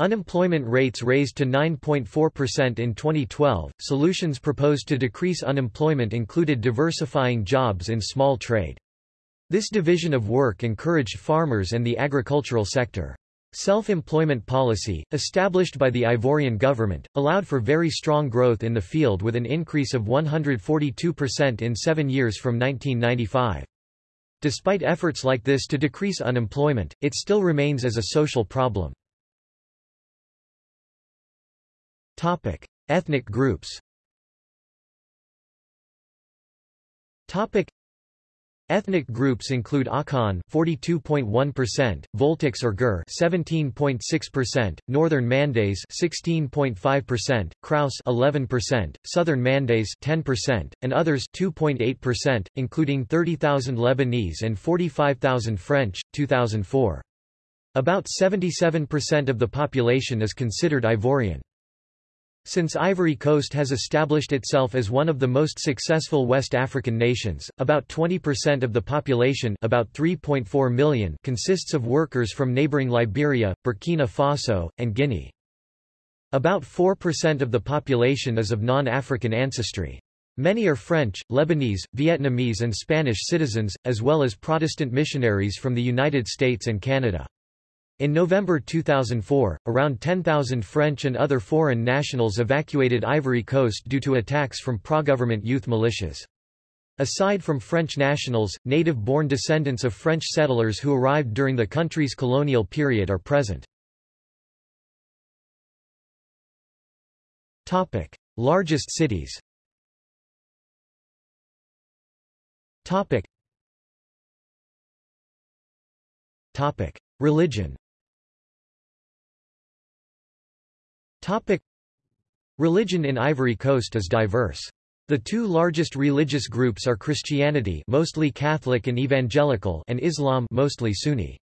Unemployment rates raised to 9.4% in 2012. Solutions proposed to decrease unemployment included diversifying jobs in small trade. This division of work encouraged farmers and the agricultural sector. Self-employment policy, established by the Ivorian government, allowed for very strong growth in the field with an increase of 142% in seven years from 1995. Despite efforts like this to decrease unemployment, it still remains as a social problem. Topic: Ethnic groups. Topic: Ethnic groups include Akan 42.1%, Voltics or Gur 17.6%, Northern Mandés 16.5%, Krous 11%, Southern Mandés 10%, and others 2.8%, including 30,000 Lebanese and 45,000 French 2004. About 77% of the population is considered Ivorian. Since Ivory Coast has established itself as one of the most successful West African nations, about 20% of the population about 3.4 million consists of workers from neighboring Liberia, Burkina Faso, and Guinea. About 4% of the population is of non-African ancestry. Many are French, Lebanese, Vietnamese and Spanish citizens, as well as Protestant missionaries from the United States and Canada. In November 2004, around 10,000 French and other foreign nationals evacuated Ivory Coast due to attacks from pro-government youth militias. Aside from French nationals, native-born descendants of French settlers who arrived during the country's colonial period are present. Topic: Largest cities. Topic. Topic: Religion. Topic. Religion in Ivory Coast is diverse. The two largest religious groups are Christianity mostly Catholic and Evangelical and Islam mostly Sunni.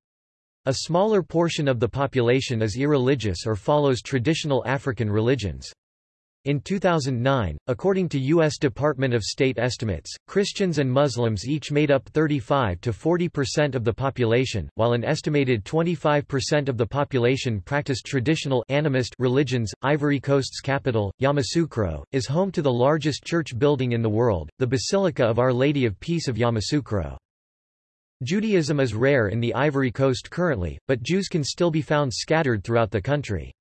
A smaller portion of the population is irreligious or follows traditional African religions. In 2009, according to U.S. Department of State estimates, Christians and Muslims each made up 35 to 40% of the population, while an estimated 25% of the population practiced traditional animist religions. Ivory Coast's capital, Yamoussoukro, is home to the largest church building in the world, the Basilica of Our Lady of Peace of Yamoussoukro. Judaism is rare in the Ivory Coast currently, but Jews can still be found scattered throughout the country.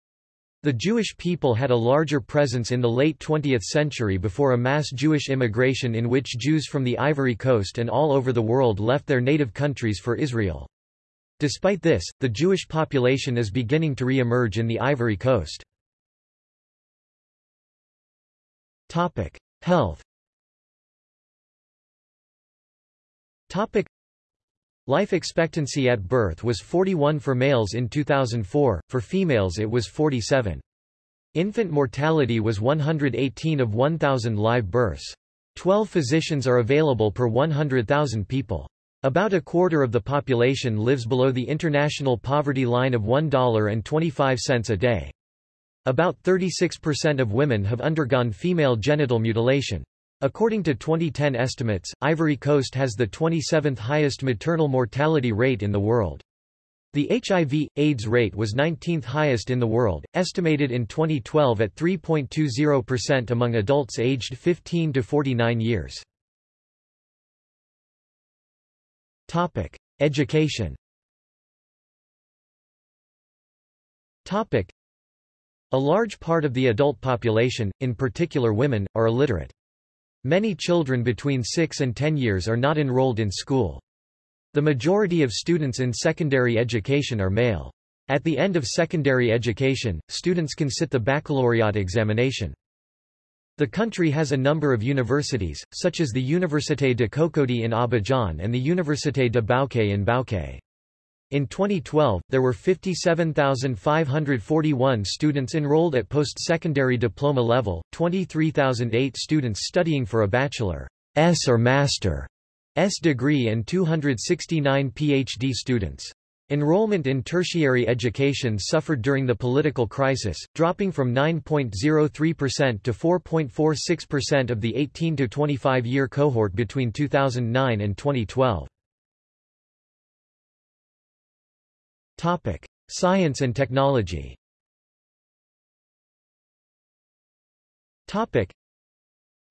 The Jewish people had a larger presence in the late 20th century before a mass Jewish immigration in which Jews from the Ivory Coast and all over the world left their native countries for Israel. Despite this, the Jewish population is beginning to re-emerge in the Ivory Coast. Health. Life expectancy at birth was 41 for males in 2004, for females it was 47. Infant mortality was 118 of 1,000 live births. 12 physicians are available per 100,000 people. About a quarter of the population lives below the international poverty line of $1.25 a day. About 36% of women have undergone female genital mutilation. According to 2010 estimates, Ivory Coast has the 27th highest maternal mortality rate in the world. The HIV, AIDS rate was 19th highest in the world, estimated in 2012 at 3.20% among adults aged 15 to 49 years. Topic: Education. Topic: A large part of the adult population, in particular women, are illiterate. Many children between 6 and 10 years are not enrolled in school. The majority of students in secondary education are male. At the end of secondary education, students can sit the baccalaureate examination. The country has a number of universities, such as the Université de Cocody in Abidjan and the Université de Bouaké in Bouaké. In 2012, there were 57,541 students enrolled at post-secondary diploma level, 23,008 students studying for a bachelor's or master's degree and 269 PhD students. Enrollment in tertiary education suffered during the political crisis, dropping from 9.03% to 4.46% of the 18 to 25 year cohort between 2009 and 2012. Topic: Science and technology. Topic: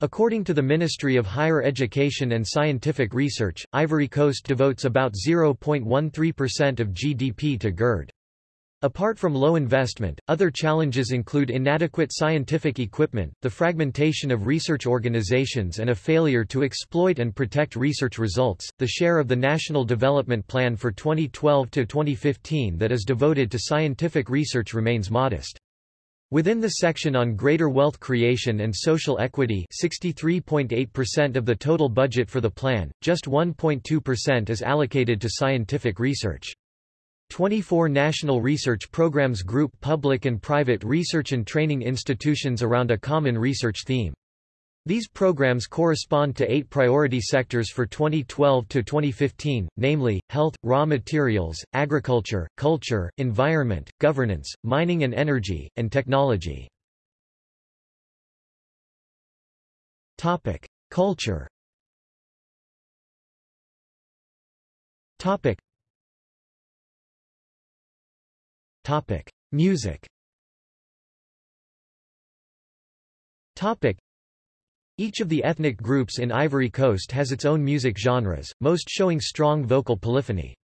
According to the Ministry of Higher Education and Scientific Research, Ivory Coast devotes about 0.13% of GDP to GERD. Apart from low investment, other challenges include inadequate scientific equipment, the fragmentation of research organizations and a failure to exploit and protect research results. The share of the National Development Plan for 2012 to 2015 that is devoted to scientific research remains modest. Within the section on greater wealth creation and social equity 63.8% of the total budget for the plan, just 1.2% is allocated to scientific research. 24 national research programs group public and private research and training institutions around a common research theme. These programs correspond to eight priority sectors for 2012 to 2015, namely, health, raw materials, agriculture, culture, environment, governance, mining and energy, and technology. Topic: Culture. Topic. Topic: Music. Topic. Each of the ethnic groups in Ivory Coast has its own music genres, most showing strong vocal polyphony.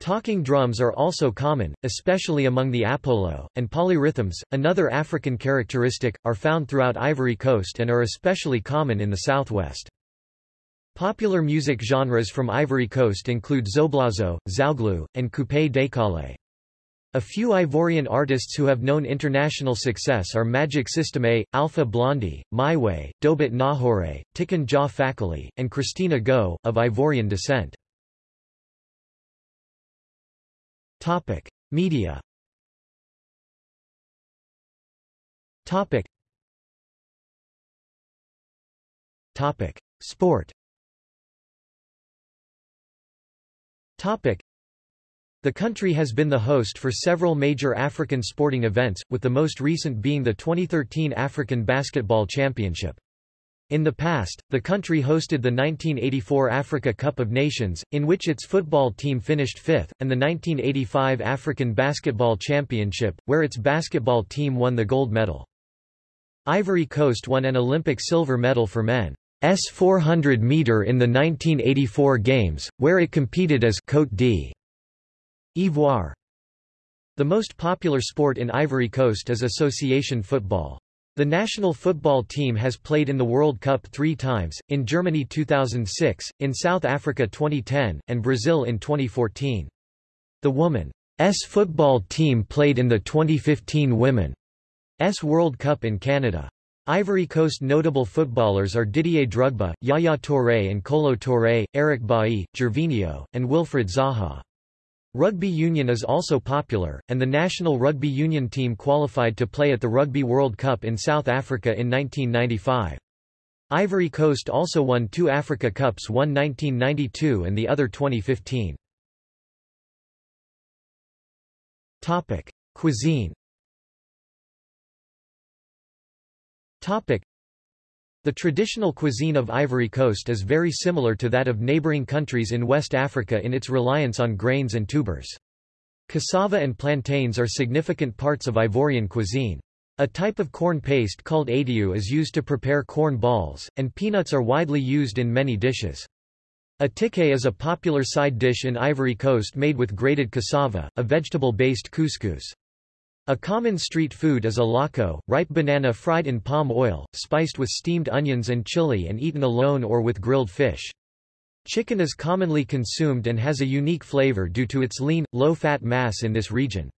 Talking drums are also common, especially among the Apolo, and polyrhythms, another African characteristic, are found throughout Ivory Coast and are especially common in the southwest. Popular music genres from Ivory Coast include zoblazo, zouglou, and coupé décalé. A few Ivorian artists who have known international success are Magic System A, Alpha Blondy, Meiway, Dobet Gnahoré, Tiken Jah Fakoly, and Christina Goh, of Ivorian descent. Topic. Media Topic. Topic. Sport Topic. The country has been the host for several major African sporting events, with the most recent being the 2013 African Basketball Championship. In the past, the country hosted the 1984 Africa Cup of Nations, in which its football team finished fifth, and the 1985 African Basketball Championship, where its basketball team won the gold medal. Ivory Coast won an Olympic silver medal for men. S 400 meter in the 1984 Games, where it competed as Côte d' Ivoire. The most popular sport in Ivory Coast is association football. The national football team has played in the World Cup three times, in Germany 2006, in South Africa 2010, and Brazil in 2014. The Women's football team played in the 2015 Women's World Cup in Canada. Ivory Coast notable footballers are Didier Drogba, Yaya Touré and Kolo Touré, Eric Bailly, Gervinho, and Wilfried Zaha. Rugby union is also popular, and the national rugby union team qualified to play at the Rugby World Cup in South Africa in 1995. Ivory Coast also won two Africa Cups one 1992 and the other 2015. Topic. Cuisine Topic. The traditional cuisine of Ivory Coast is very similar to that of neighboring countries in West Africa in its reliance on grains and tubers. Cassava and plantains are significant parts of Ivorian cuisine. A type of corn paste called aitiu is used to prepare corn balls, and peanuts are widely used in many dishes. Attiéké is a popular side dish in Ivory Coast made with grated cassava, a vegetable-based couscous. A common street food is aloco, ripe banana fried in palm oil, spiced with steamed onions and chili and eaten alone or with grilled fish. Chicken is commonly consumed and has a unique flavor due to its lean, low-fat mass in this region.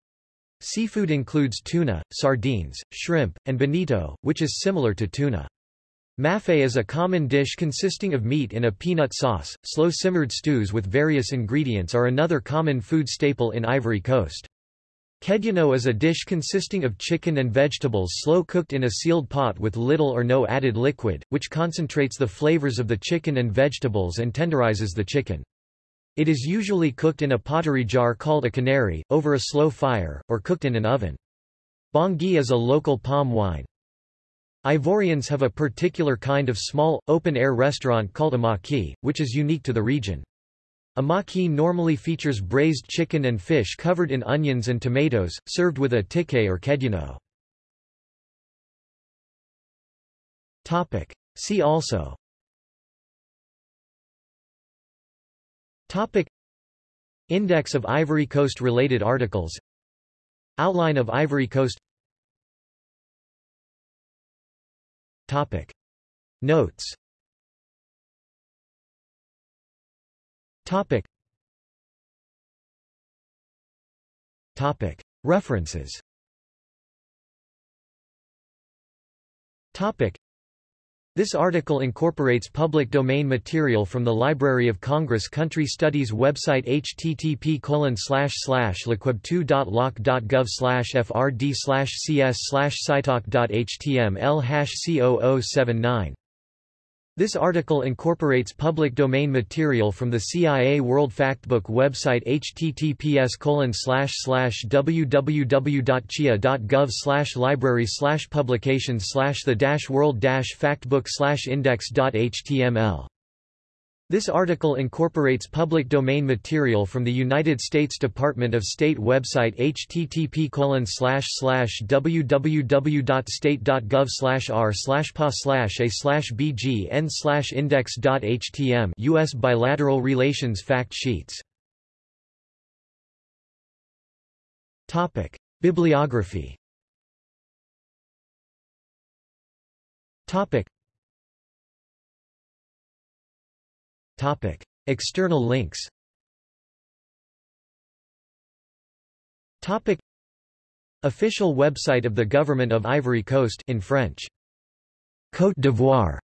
Seafood includes tuna, sardines, shrimp, and bonito, which is similar to tuna. Mafé is a common dish consisting of meat in a peanut sauce. Slow-simmered stews with various ingredients are another common food staple in Ivory Coast. Kedjenou is a dish consisting of chicken and vegetables slow-cooked in a sealed pot with little or no added liquid, which concentrates the flavors of the chicken and vegetables and tenderizes the chicken. It is usually cooked in a pottery jar called a canary, over a slow fire, or cooked in an oven. Bangui is a local palm wine. Ivorians have a particular kind of small, open-air restaurant called a maquis, which is unique to the region. A maquis normally features braised chicken and fish covered in onions and tomatoes, served with attiéké or kedjenou. See also. Topic. Index of Ivory Coast related articles. Outline of Ivory Coast. Topic. Notes Topic. Topic. References Topic. This article incorporates public domain material from the Library of Congress Country Studies website http liquib2.loc.gov frd cs scitalk.html C0079 this article incorporates public domain material from the CIA World Factbook website https www.cia.gov library publications the world factbook index.html this article incorporates public domain material from the United States Department of State website http www.state.gov r pa a bgn index.htm U.S. Bilateral Relations Fact Sheets. Bibliography Topic. External links Topic. Official website of the Government of Ivory Coast in French. Côte d'Ivoire.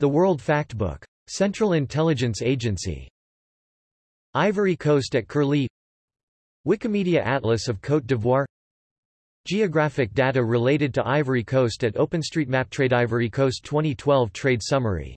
The World Factbook. Central Intelligence Agency. Ivory Coast at Curlie Wikimedia Atlas of Côte d'Ivoire Geographic data related to Ivory Coast at OpenStreetMap Trade Ivory Coast 2012 Trade Summary